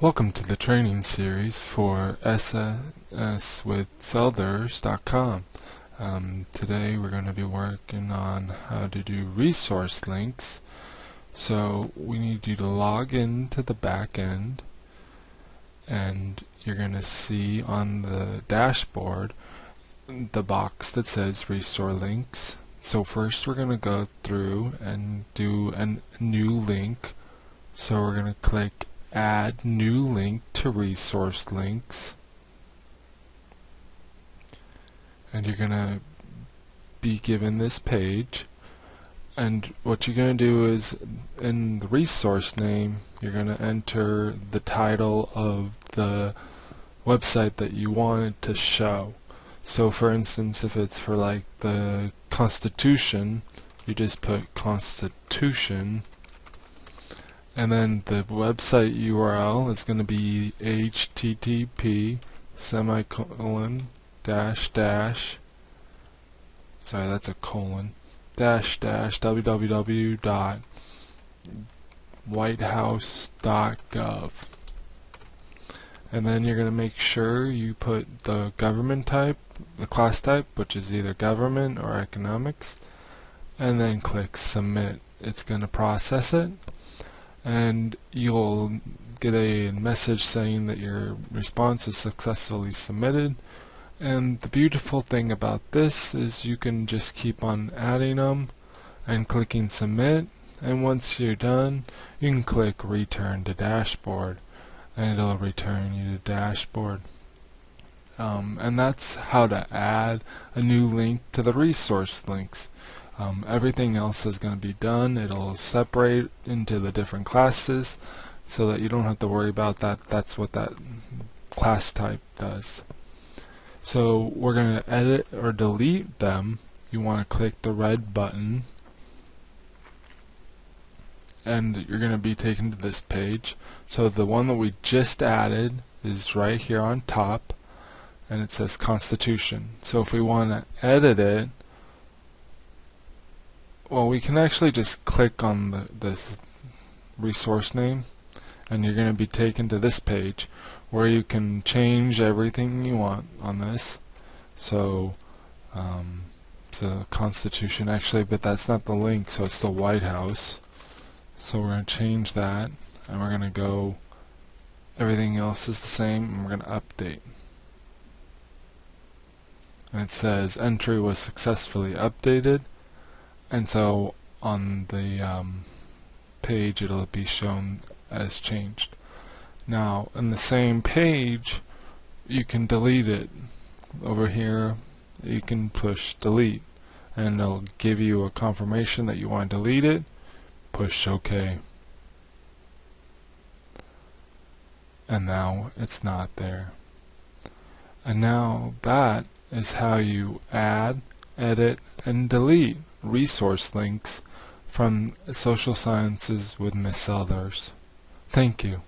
Welcome to the training series for SAS with Selders.com. Um, today we're going to be working on how to do resource links. So we need you to log into the back end and you're going to see on the dashboard the box that says resource links. So first we're going to go through and do a new link. So we're going to click add new link to resource links. And you're gonna be given this page. And what you're to do is in the resource name you're to enter the title of the website that you want to show. So for instance if it's for like the Constitution you just put Constitution and then the website URL is going to be http semicolon dash dash sorry that's a colon dash dash www dot whitehouse.gov and then you're going to make sure you put the government type the class type which is either government or economics and then click submit. It's going to process it and you'll get a message saying that your response is successfully submitted. And the beautiful thing about this is you can just keep on adding them and clicking submit. And once you're done you can click return to dashboard and it'll return you to dashboard. Um, and that's how to add a new link to the resource links um, everything else is going to be done. It'll separate into the different classes so that you don't have to worry about that. That's what that class type does. So we're going to edit or delete them. You want to click the red button and you're going to be taken to this page. So the one that we just added is right here on top and it says Constitution. So if we want to edit it well, we can actually just click on the, this resource name and you're going to be taken to this page where you can change everything you want on this. So, um, the Constitution actually, but that's not the link, so it's the White House. So we're going to change that and we're going to go, everything else is the same, and we're going to update. And it says entry was successfully updated and so on the um, page it'll be shown as changed. Now in the same page you can delete it. Over here you can push delete and it'll give you a confirmation that you want to delete it. Push OK. And now it's not there. And now that is how you add, edit, and delete resource links from Social Sciences with Miss Selders. Thank you.